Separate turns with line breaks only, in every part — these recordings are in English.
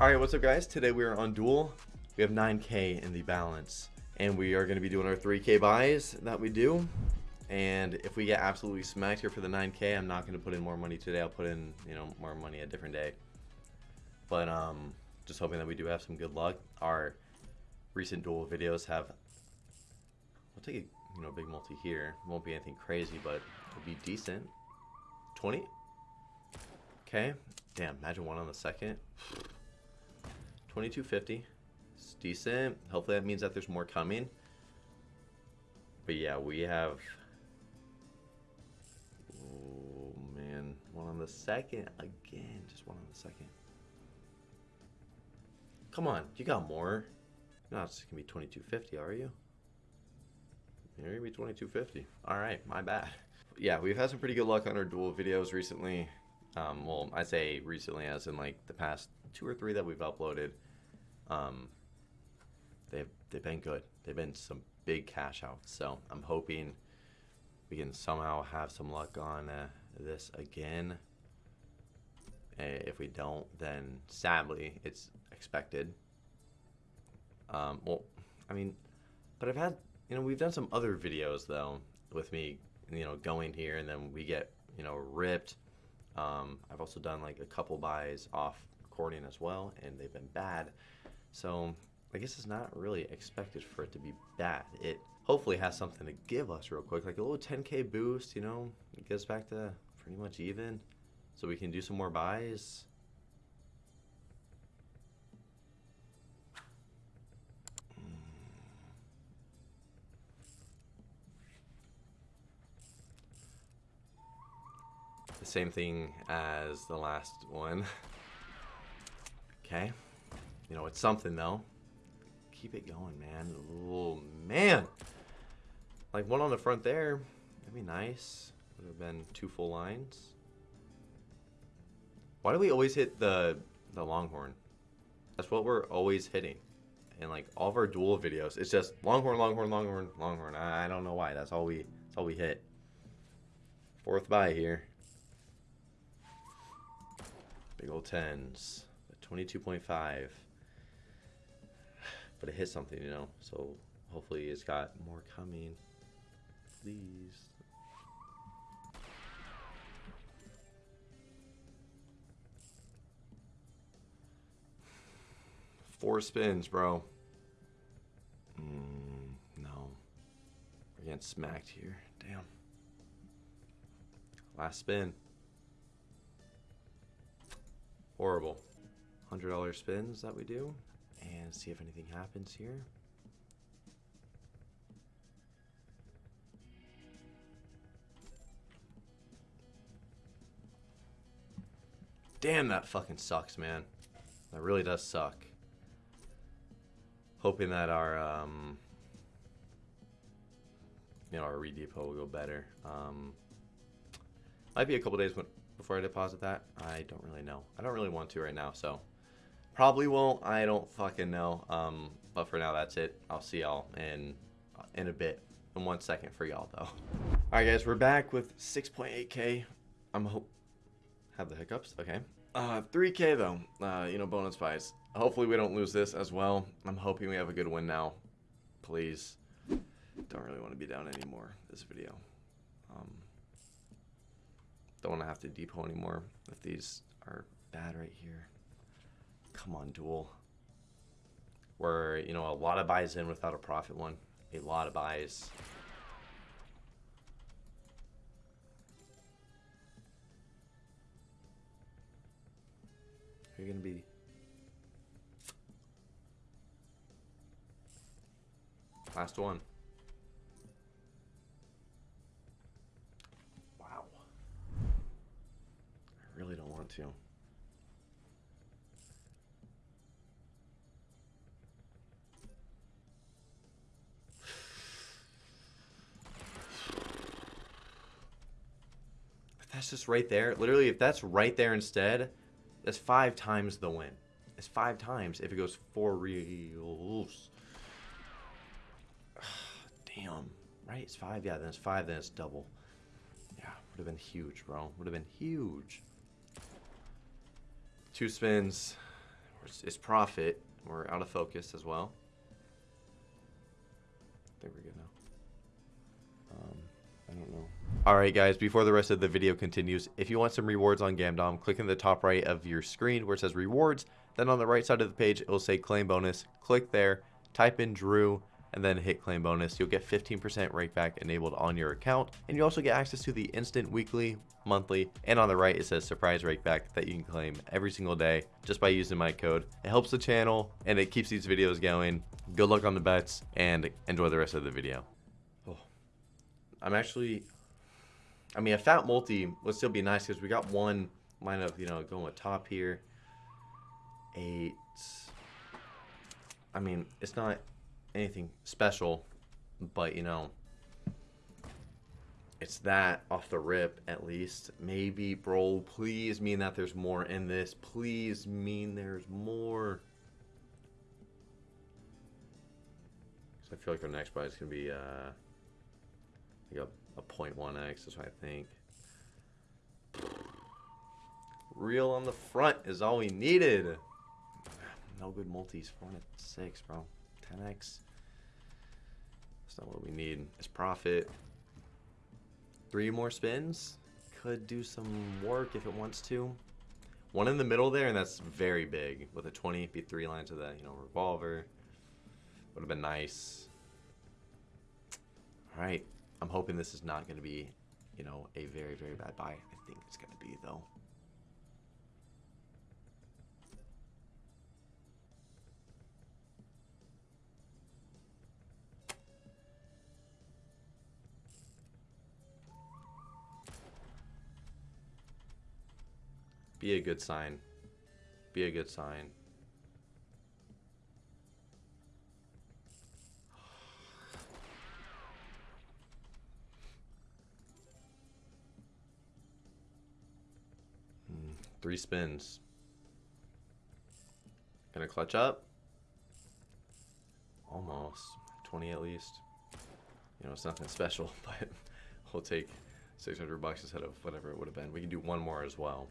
Alright, what's up guys? Today we are on Duel. We have 9k in the balance. And we are going to be doing our 3k buys that we do. And if we get absolutely smacked here for the 9k, I'm not going to put in more money today. I'll put in, you know, more money a different day. But um, just hoping that we do have some good luck. Our recent Duel videos have... I'll take a, you know, big multi here. Won't be anything crazy, but it'll be decent. 20? Okay. Damn, imagine one on the second. 2250. It's decent. Hopefully that means that there's more coming. But yeah, we have... Oh, man. One on the second. Again, just one on the second. Come on, you got more. No, it's gonna be 2250, are you? You're gonna be 2250. Alright, my bad. Yeah, we've had some pretty good luck on our Duel videos recently. Um, well, I say recently as in like the past two or three that we've uploaded. Um, they've they've been good. They've been some big cash outs. So I'm hoping we can somehow have some luck on uh, this again. If we don't, then sadly it's expected. Um, well, I mean, but I've had you know we've done some other videos though with me you know going here and then we get you know ripped. Um, I've also done like a couple buys off recording as well, and they've been bad. So I guess it's not really expected for it to be bad. It hopefully has something to give us real quick, like a little 10k boost, you know, it gets back to pretty much even. So we can do some more buys. The same thing as the last one. okay. You know, it's something though. Keep it going, man. Oh, man. Like one on the front there. That'd be nice. Would have been two full lines. Why do we always hit the the longhorn? That's what we're always hitting. And like all of our Duel videos, it's just longhorn, longhorn, longhorn, longhorn. I, I don't know why. That's all we that's all we hit. Fourth buy here. Big old tens. 22.5 but it hit something, you know. So hopefully it's got more coming. Please. Four spins, bro. Mm, no. We're getting smacked here. Damn. Last spin. Horrible. $100 spins that we do and see if anything happens here. Damn, that fucking sucks, man. That really does suck. Hoping that our, um, you know, our redepot will go better. Um, might be a couple days before I deposit that. I don't really know. I don't really want to right now, so Probably won't. I don't fucking know. Um, but for now, that's it. I'll see y'all in in a bit. In one second for y'all though. All right, guys, we're back with 6.8k. I'm hope have the hiccups. Okay. Uh, 3k though. Uh, you know, bonus buys. Hopefully we don't lose this as well. I'm hoping we have a good win now. Please. Don't really want to be down anymore this video. Um, don't want to have to depot anymore if these are bad right here. Come on, Duel. Where, you know, a lot of buys in without a profit one. A lot of buys. You're going to be... Last one. Wow. I really don't want to. That's just right there. Literally, if that's right there instead, that's five times the win. It's five times if it goes four reels. Damn. Right? It's five. Yeah, then it's five. Then it's double. Yeah, would have been huge, bro. Would have been huge. Two spins. It's, profit. We're out of focus as well. I think we're good now. Um, I don't know. Alright guys, before the rest of the video continues, if you want some rewards on Gamdom, click in the top right of your screen where it says rewards. Then on the right side of the page, it will say claim bonus. Click there, type in Drew, and then hit claim bonus. You'll get 15% rakeback enabled on your account. And you also get access to the instant weekly, monthly, and on the right it says surprise rakeback that you can claim every single day just by using my code. It helps the channel and it keeps these videos going. Good luck on the bets and enjoy the rest of the video. Oh, I'm actually, I mean, a fat multi would still be nice because we got one line of, you know, going with top here. Eight. I mean, it's not anything special, but you know, it's that off the rip at least. Maybe, bro, please mean that there's more in this. Please mean there's more. So I feel like our next buy is gonna be uh, like a, a 0.1x. That's what I think. Real on the front is all we needed. No good multis. 4 and 6, bro. 10x. That's not what we need. It's profit. Three more spins. Could do some work if it wants to. One in the middle there, and that's very big. With a 20, be three lines of that, you know, revolver. Would have been nice. Alright. I'm hoping this is not going to be, you know, a very, very bad buy. I think it's going to be, though. Be a good sign. Be a good sign. Three spins. Gonna clutch up? Almost. 20 at least. You know, it's nothing special, but we'll take 600 bucks instead of whatever it would have been. We can do one more as well.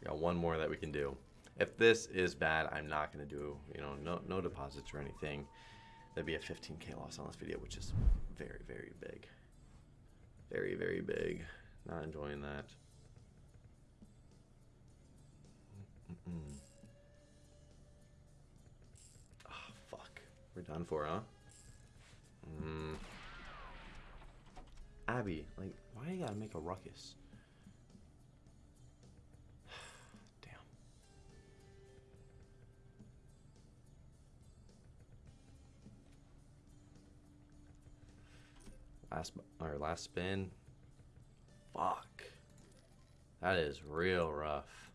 We got one more that we can do. If this is bad, I'm not to do, you know, no, no deposits or anything. That'd be a 15k loss on this video, which is very, very big. Very, very big. Not enjoying that. Oh, fuck. We're done for, huh? Mm. Abby, like, why you gotta make a ruckus? Damn. Last or last spin. Fuck. That is real rough.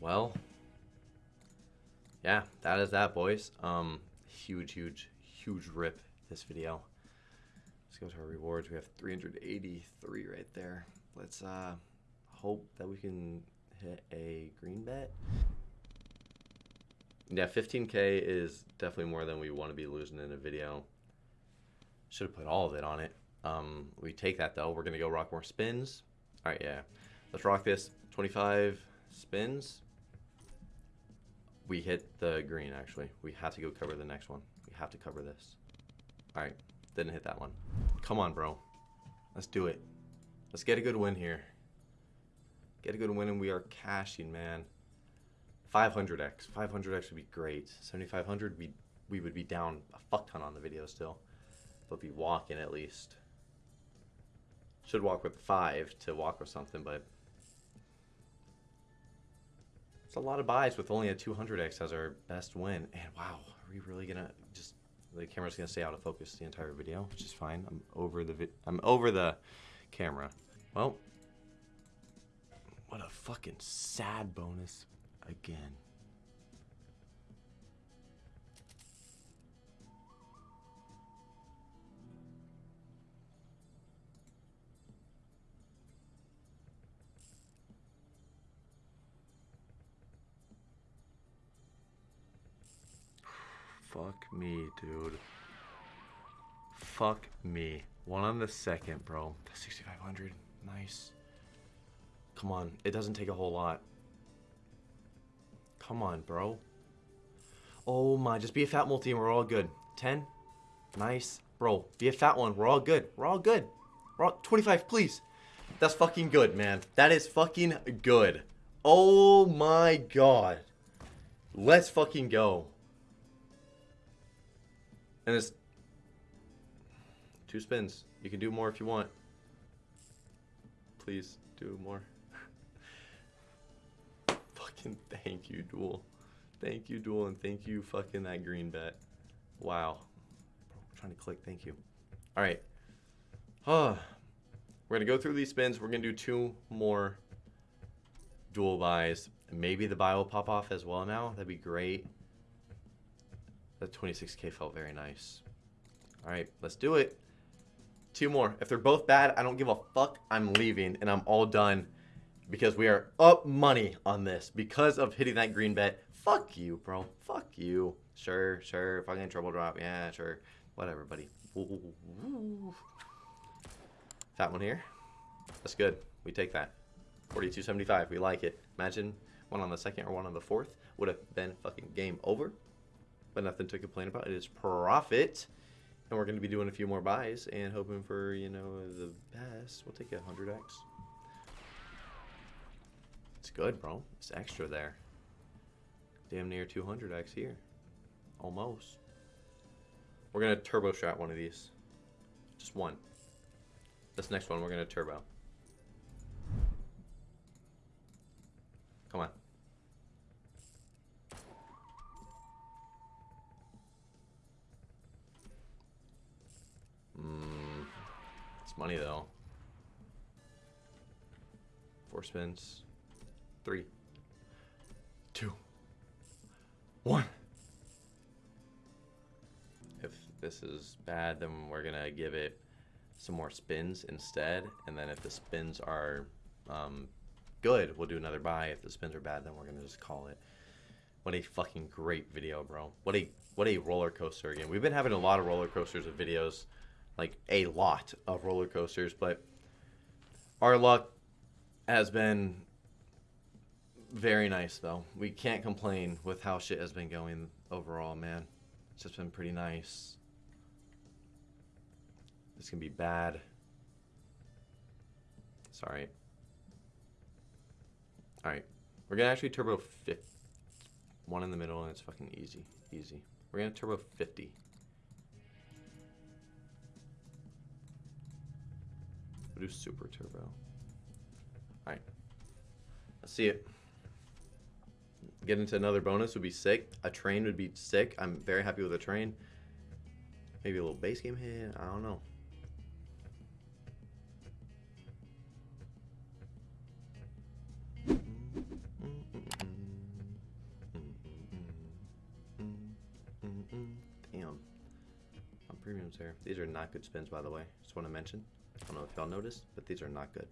Well, yeah, that is that, boys. Um, huge, huge, huge rip this video. Let's go to our rewards. We have 383 right there. Let's uh, hope that we can hit a green bet. Yeah, 15k is definitely more than we want to be losing in a video. Should have put all of it on it. Um, we take that though. We're gonna go rock more spins. All right, yeah. Let's rock this. 25 spins. We hit the green actually. We have to go cover the next one. We have to cover this. All right, didn't hit that one. Come on, bro. Let's do it. Let's get a good win here. Get a good win and we are cashing, man. 500x. 500x would be great. 7500 we we would be down a fuck ton on the video still. But be walking at least. Should walk with 5 to walk with something, but a lot of buys with only a 200x as our best win. And wow, are we really gonna just the camera's gonna stay out of focus the entire video, which is fine. I'm over the I'm over the camera. Well, what a fucking sad bonus again. Fuck me, dude. Fuck me. One on the second, bro. 6,500. Nice. Come on. It doesn't take a whole lot. Come on, bro. Oh my. Just be a fat multi and we're all good. 10. Nice. Bro, be a fat one. We're all good. We're all good. We're all 25, please. That's fucking good, man. That is fucking good. Oh my god. Let's fucking go. And it's two spins. You can do more if you want. Please do more. fucking thank you, Duel. Thank you, Duel, and thank you, fucking that green bet. Wow. I'm trying to click. Thank you. All right. Huh. We're going to go through these spins. We're going to do two more Duel buys. Maybe the buy will pop off as well now. That'd be great. That 26k felt very nice. All right, let's do it. Two more. If they're both bad, I don't give a fuck. I'm leaving and I'm all done because we are up money on this because of hitting that green bet. Fuck you, bro. Fuck you. Sure, sure. Fucking trouble drop. Yeah, sure. Whatever, buddy. Ooh. That one here. That's good. We take that. 42.75. We like it. Imagine one on the second or one on the fourth would have been fucking game over. But nothing to complain about. It is profit. And we're going to be doing a few more buys and hoping for, you know, the best. We'll take a 100x. It's good, bro. It's extra there. Damn near 200x here. Almost. We're going to turbo strat one of these. Just one. This next one, we're going to turbo. Money, though. Four spins. Three. Two. One. If this is bad, then we're to give it some more spins instead. And then if the spins are um, good, we'll do another buy. If the spins are bad, then we're gonna just call it. What a fucking great video, bro. What a what a roller coaster again. We've been having a lot of roller coasters of videos, like a lot of roller coasters, but our luck has been very nice though. We can't complain with how shit has been going overall, man. It's just been pretty nice. This can be bad. Sorry. Alright. We're gonna actually turbo 50. One in the middle and it's fucking easy. Easy. We're gonna turbo 50. We'll do super turbo. Alright. Let's see it. Get into another bonus would be sick. A train would be sick. I'm very happy with a train. Maybe a little base game hit. I don't know. Damn. My premiums here. These are not good spins, by the way. Just want to mention. I don't know if y'all noticed, but these are not good.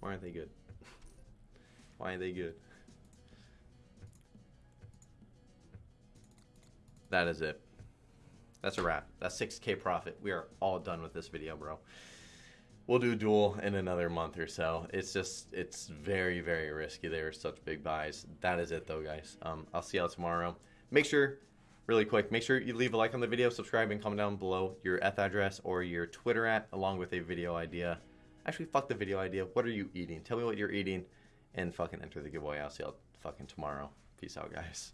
Why aren't they good? Why aren't they good? That is it. That's a wrap. That's 6k profit. We are all done with this video, bro we'll do a duel in another month or so. It's just it's very very risky. They are such big buys. That is it though, guys. Um, I'll see y'all tomorrow. Make sure, really quick, make sure you leave a like on the video, subscribe, and comment down below your Eth address or your Twitter at, along with a video idea. Actually, fuck the video idea. What are you eating? Tell me what you're eating, and fucking enter the giveaway. I'll see y'all fucking tomorrow. Peace out, guys.